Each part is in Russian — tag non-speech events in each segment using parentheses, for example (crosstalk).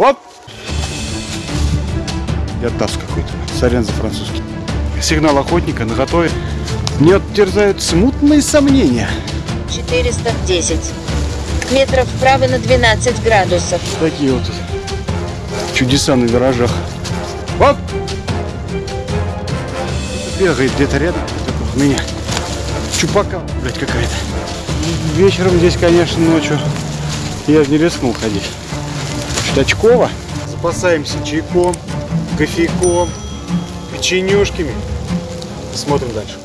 Оп! Я таз какой-то. Сорян за французский. Сигнал охотника на готове. Мне терзают смутные сомнения. 410. Метров вправо на 12 градусов. Такие вот чудеса на виражах. Оп! Бегает где-то рядом. У меня чупака, блядь, какая-то. Вечером здесь, конечно, ночью я не рискнул ходить. Штачкова. Запасаемся чайком, кофейком, печенюшками. Смотрим дальше.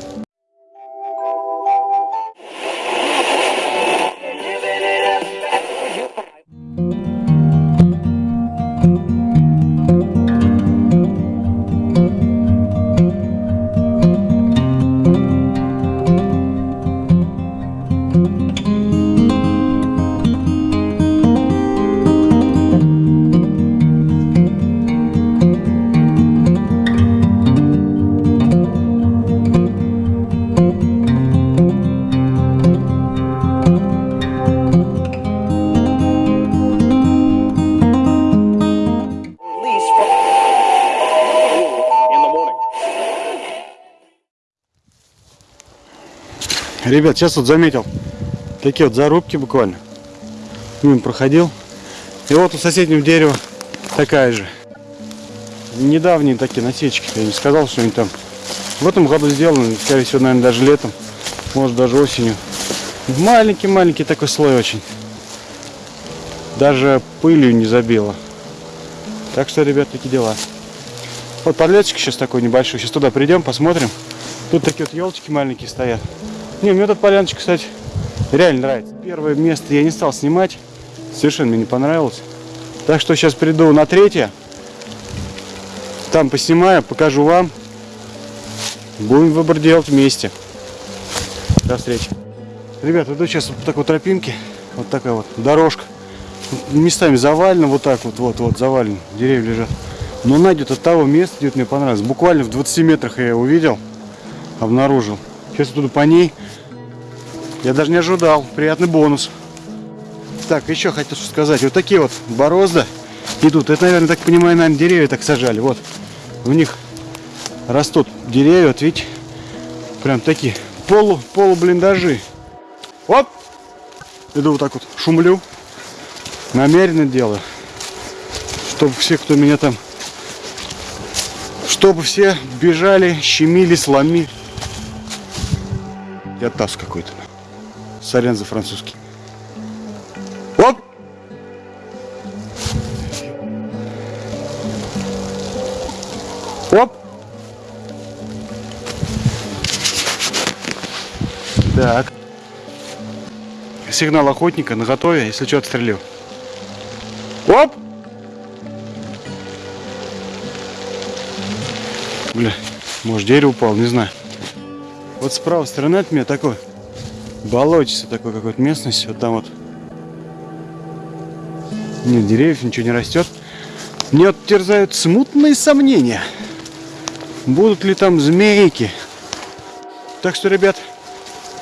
Ребят, сейчас вот заметил такие вот зарубки буквально. Мимо проходил. И вот у соседнего дерева такая же. Недавние такие насечки. Я не сказал, что они там в этом году сделаны. Скорее всего, наверное, даже летом. Может, даже осенью. Маленький-маленький такой слой очень. Даже пылью не забило. Так что, ребят, такие дела. Вот подлетчик сейчас такой небольшой. Сейчас туда придем, посмотрим. Тут такие вот елочки маленькие стоят. Не, мне этот поляночка, кстати, реально нравится. Первое место я не стал снимать. Совершенно мне не понравилось. Так что сейчас приду на третье. Там поснимаю, покажу вам. Будем выбор делать вместе. До встречи. Ребята, иду сейчас вот по такой тропинке. Вот такая вот дорожка. Местами завалено, вот так вот, вот, вот, завалено. Деревья лежат. Но она идет от того места, где мне понравилось. Буквально в 20 метрах я ее увидел, обнаружил. Сейчас я туду по ней. Я даже не ожидал. Приятный бонус. Так, еще хотел сказать. Вот такие вот борозды идут. Это, наверное, так понимаю, наверное, деревья так сажали. Вот. В них растут деревья. Вот видите? Прям такие полу, полублиндажи. Оп! Иду вот так вот, шумлю. Намеренно делаю. Чтобы все, кто меня там... Чтобы все бежали, щемили, сломили. Я таз какой-то. Сорян за французский. Оп! Оп! Так. Сигнал охотника на готове, если что, отстрелю. Оп! Бля, может дерево упало, не знаю. Вот с правой стороны от меня такой болотица такой какой-то местность. Вот там вот. Нет деревьев, ничего не растет. Мне вот терзают смутные сомнения. Будут ли там змейки? Так что, ребят,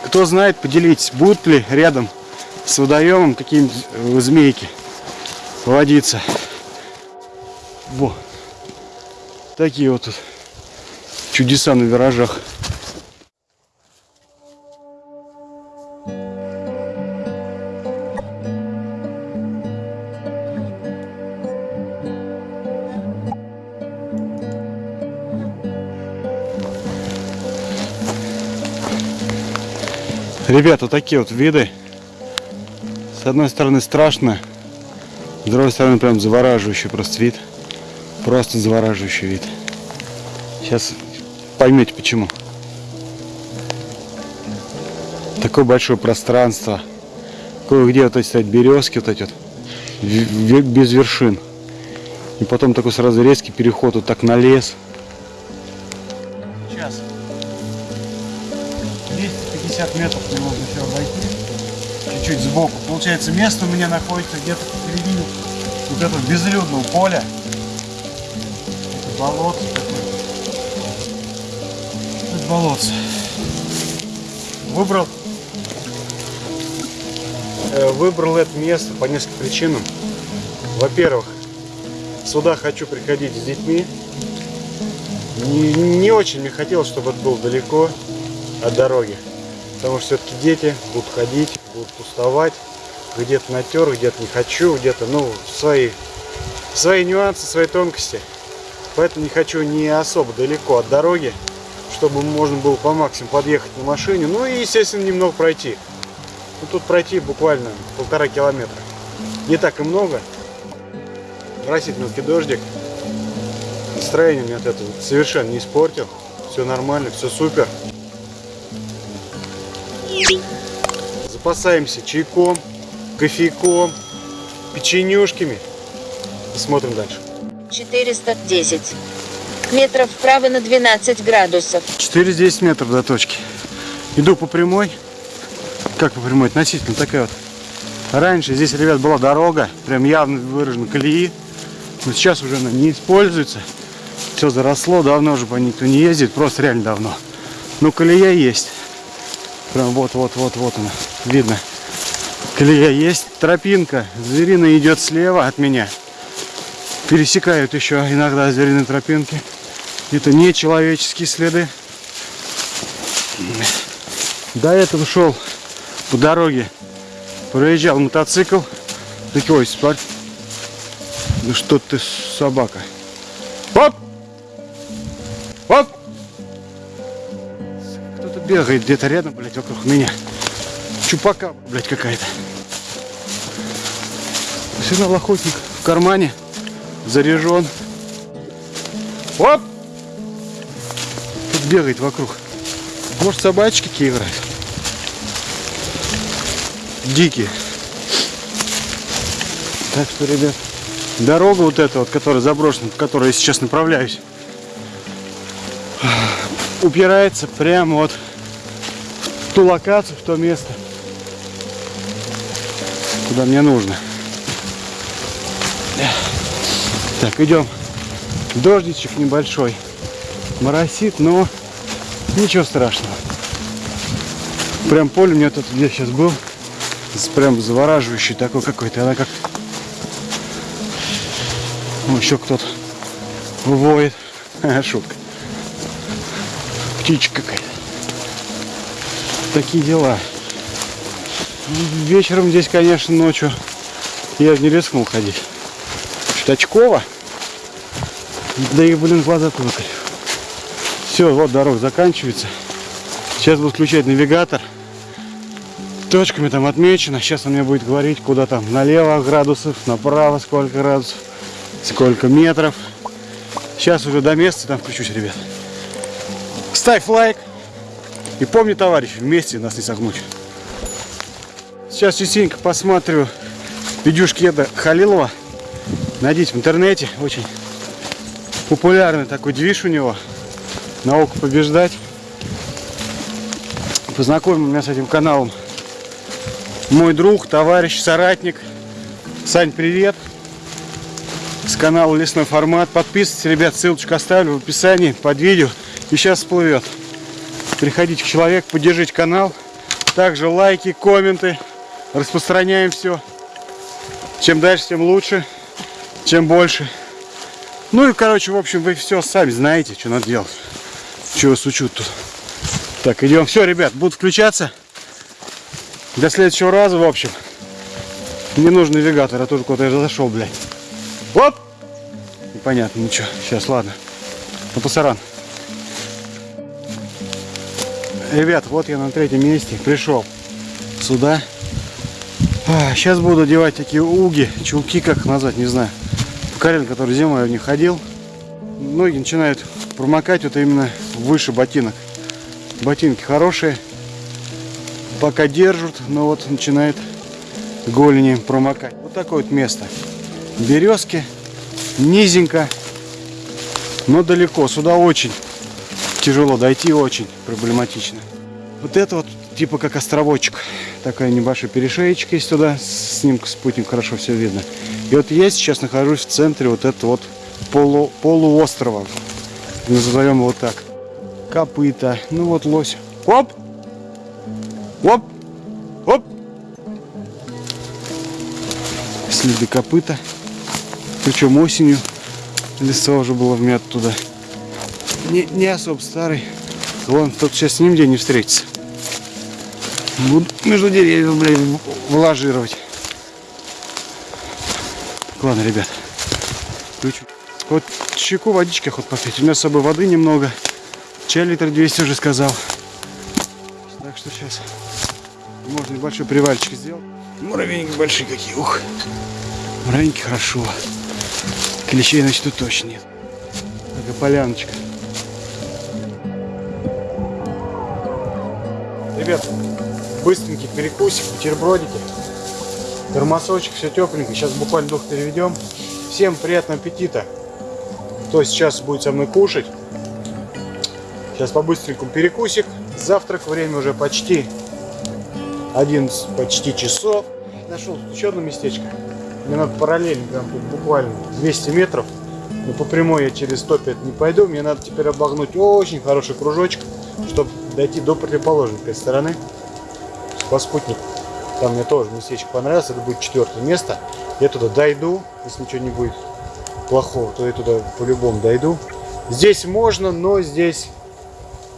кто знает, поделитесь, будут ли рядом с водоемом какие-нибудь э, змейки водиться. Во. Такие вот тут чудеса на виражах. Ребята, такие вот виды. С одной стороны страшно, с другой стороны прям завораживающий просто вид. Просто завораживающий вид. Сейчас поймете почему. Такое большое пространство. Кое-где вот эти стоят березки, вот эти вот, без вершин. И потом такой сразу резкий переход вот так на лес. 250 метров мне нужно еще обойти. Чуть-чуть сбоку. Получается, место у меня находится где-то посередине вот этого безлюдного поля. Это болото такое. Это болото. Выбрал э, выбрал это место по нескольким причинам. Во-первых, Сюда хочу приходить с детьми. Не, не очень мне хотелось, чтобы это было далеко от дороги. Потому что все-таки дети будут ходить, будут уставать. Где-то натер, где-то не хочу, где-то, ну, свои, свои нюансы, свои тонкости. Поэтому не хочу не особо далеко от дороги, чтобы можно было по максимуму подъехать на машине. Ну и, естественно, немного пройти. Ну, тут пройти буквально полтора километра. Не так и много. Моросит мелкий дождик. Настроение мне от этого совершенно не испортил. Все нормально, все супер. Запасаемся чайком, кофейком, печенюшками. И смотрим дальше. 410. Метров вправо на 12 градусов. 4-10 метров до точки. Иду по прямой. Как по прямой? Относительно такая вот. Раньше здесь, ребят, была дорога, прям явно выражена колеи. Но сейчас уже она не используется. Все заросло, давно уже по ней никто не ездит, просто реально давно. Но колея есть. Прям вот-вот-вот-вот она, видно. Колея есть, тропинка звериная идет слева от меня. Пересекают еще иногда звериные тропинки. Это не человеческие следы. До этого шел по дороге, проезжал мотоцикл. Такой, смотри. Ну что ты, собака. Оп! Бегает где-то рядом, блядь, вокруг меня. Чупака, блядь, какая-то. Сигнал охотник в кармане. Заряжен. Оп! Тут бегает вокруг. Может собачки какие играют? Дикие. Так что, ребят, дорога вот эта вот, которая заброшена, по которой я сейчас направляюсь, упирается прямо вот ту локацию, в то место, куда мне нужно. Так, идем. Дождичек небольшой. Моросит, но ничего страшного. Прям поле у меня тут, где сейчас был, прям завораживающий такой какой-то. Она как... Ну, еще кто-то воет. (laughs) Шутка. Птичка какая-то. Такие дела. Вечером здесь, конечно, ночью я не рискнул ходить. Очково. Да и, блин, глаза-то выколи. Все, вот дорога заканчивается. Сейчас буду включать навигатор. Точками там отмечено. Сейчас он мне будет говорить, куда там налево градусов, направо сколько градусов, сколько метров. Сейчас уже до места там включусь, ребят. Ставь лайк. И помни, товарищ, вместе нас не согнуть. Сейчас частенько посмотрю видюшки Еда Халилова. Найдите в интернете. Очень популярный такой движ у него. Наука побеждать. Познакомил меня с этим каналом мой друг, товарищ, соратник. Сань, привет. С канала Лесной формат. Подписывайтесь, ребят, ссылочку оставлю в описании под видео. И сейчас всплывет. Приходите к человеку, поддержите канал. Также лайки, комменты. Распространяем все. Чем дальше, тем лучше. Чем больше. Ну и, короче, в общем, вы все сами знаете, что надо делать. Чего вас учут тут. Так, идем. Все, ребят, буду включаться. До следующего раза, в общем. Не нужен навигатор, а тоже куда-то я зашел, блядь. Оп! Непонятно, ничего. Сейчас, ладно. На пасаран. Ребят, вот я на третьем месте пришел сюда. сейчас буду одевать такие уги, чулки, как их назвать, не знаю. Карен, который зимой я в них ходил. Ноги начинают промокать вот именно выше ботинок. Ботинки хорошие, пока держат, но вот начинает голени промокать. Вот такое вот место. Березки, низенько, но далеко. Сюда очень тяжело дойти, очень проблематично. Вот это вот типа как островочек. Такая небольшая перешеечка есть туда. С снимка спутник хорошо все видно. И вот я сейчас нахожусь в центре вот этого вот полу, полуострова. Назовем его так. Копыта. Ну вот лось. Оп! Оп! Оп! Следы копыта. Причем осенью. Листва уже было вмят туда. Не, не особо старый. Вон, тут сейчас нигде не встретится. Буду между деревьев, блин, вложировать. Ладно, ребят. Включу. Вот чайку водички хоть попить. У меня с собой воды немного. Чай литр 200 уже сказал. Так что сейчас можно небольшой привальчик сделать. Муравейники большие какие. Ух. Муравейники хорошо. Клещей, значит, тут точно нет. Такая поляночка. Ребят, быстренький перекусик, бутербродики, термосочек, все тепленько. Сейчас буквально дух переведем. Всем приятного аппетита. Кто сейчас будет со мной кушать. Сейчас по-быстренькому перекусик. Завтрак, время уже почти 11 почти часов. Нашел тут еще одно местечко. Мне надо параллельно, прям тут буквально 200 метров. Но по прямой я через это не пойду. Мне надо теперь обогнуть очень хороший кружочек, чтобы дойти до противоположной стороны. По спутнику. Там мне тоже местечко понравилось. Это будет четвертое место. Я туда дойду. Если ничего не будет плохого, то я туда по-любому дойду. Здесь можно, но здесь,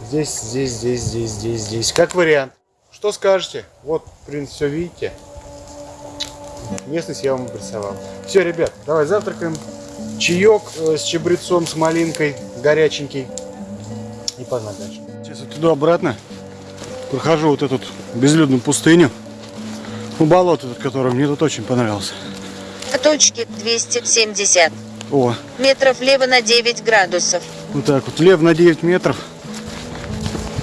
здесь, здесь, здесь, здесь, здесь, здесь. Как вариант. Что скажете? Вот, в принципе, все видите. Местность я вам обрисовал. Все, ребят, давай завтракаем. Чаек э, с чабрецом, с малинкой, горяченький. И погнали дальше. Вот туда-обратно прохожу вот эту безлюдную пустыню. Ну, болото, тут, которое мне тут очень понравилось. К точке 270. О, Метров влево на 9 градусов. вот так вот, влево на 9 метров.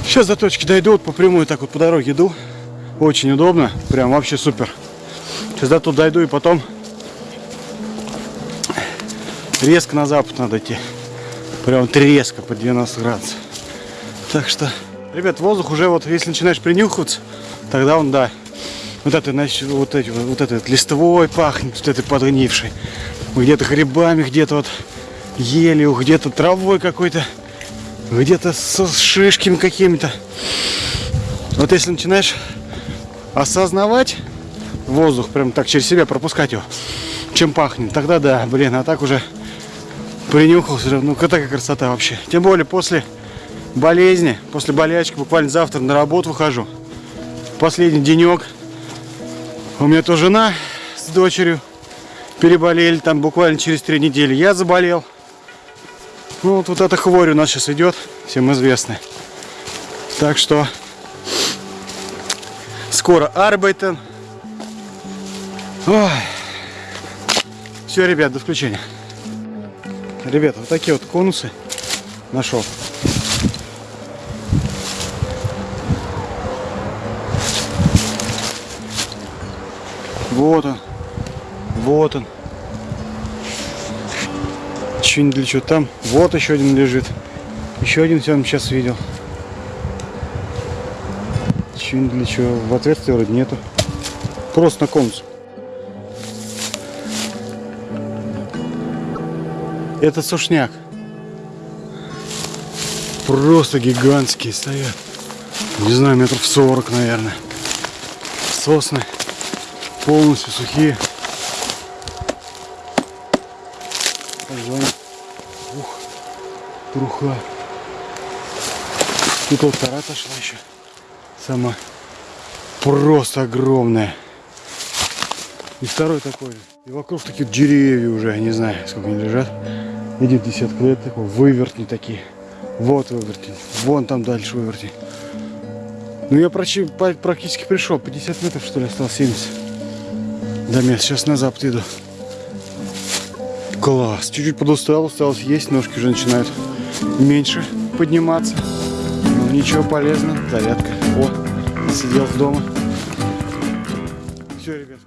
Сейчас до точки дойду, вот по прямой так вот по дороге иду. Очень удобно, прям вообще супер. Сейчас до тут дойду и потом резко на запад надо идти. Прям вот резко по 90 градусов. Так что, ребят, воздух уже вот, если начинаешь принюхиваться, тогда он, да, вот это, значит, вот эти, вот вот листвой пахнет, вот этой подгнившей. Где-то грибами, где-то вот елью, где-то травой какой-то, где-то со шишками какими-то. Вот если начинаешь осознавать воздух, прям так через себя пропускать его, чем пахнет, тогда да, блин, а так уже принюхался, ну такая красота вообще. Тем более после болезни, после болячки, буквально завтра на работу выхожу. Последний денек. У меня то жена с дочерью переболели там буквально через три недели. Я заболел. Ну вот, вот эта хворь у нас сейчас идет, всем известная. Так что скоро Арбайтен. Все, ребят, до включения. Ребята, вот такие вот конусы нашел. Вот он. Вот он. Не для чего там? Вот еще один лежит. Еще один сегодня сейчас видел. Не для чего? В отверстия вроде нету. Просто на конус. Это сушняк. Просто гигантские стоят. Не знаю, метров 40, наверное. Сосны полностью сухие. Пожалуй. Ух, труха. Тут вот кора отошла еще. Сама. Просто огромная. И второй такой же. И вокруг такие деревья уже, не знаю, сколько они лежат. Один десятка лет такой, вывертни такие. Вот вывертень. Вон там дальше вывертень. Ну я практически пришел. 50 метров что ли осталось, 70. Да нет, сейчас на запад иду. Класс. Чуть-чуть подустал, осталось есть. Ножки уже начинают меньше подниматься. Ну ничего, полезно. Зарядка. О, сидел дома. Все, ребят.